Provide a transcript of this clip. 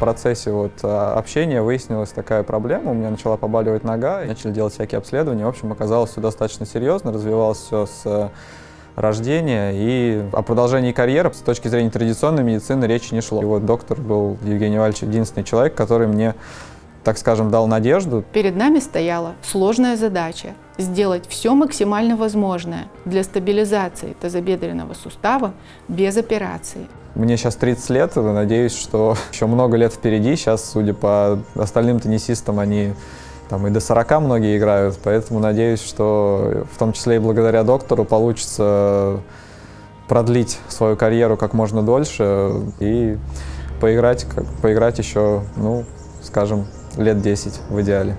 процессе вот а, общения выяснилась такая проблема, у меня начала побаливать нога, начали делать всякие обследования, в общем, оказалось все достаточно серьезно, развивалось все с рождения, и о продолжении карьеры с точки зрения традиционной медицины речи не шло. И вот доктор был Евгений Вальевич единственный человек, который мне так скажем, дал надежду. Перед нами стояла сложная задача – сделать все максимально возможное для стабилизации тазобедренного сустава без операции. Мне сейчас 30 лет, надеюсь, что еще много лет впереди. Сейчас, судя по остальным теннисистам, они там и до 40 многие играют, поэтому надеюсь, что в том числе и благодаря доктору получится продлить свою карьеру как можно дольше и поиграть, поиграть еще, ну, скажем, лет 10 в идеале.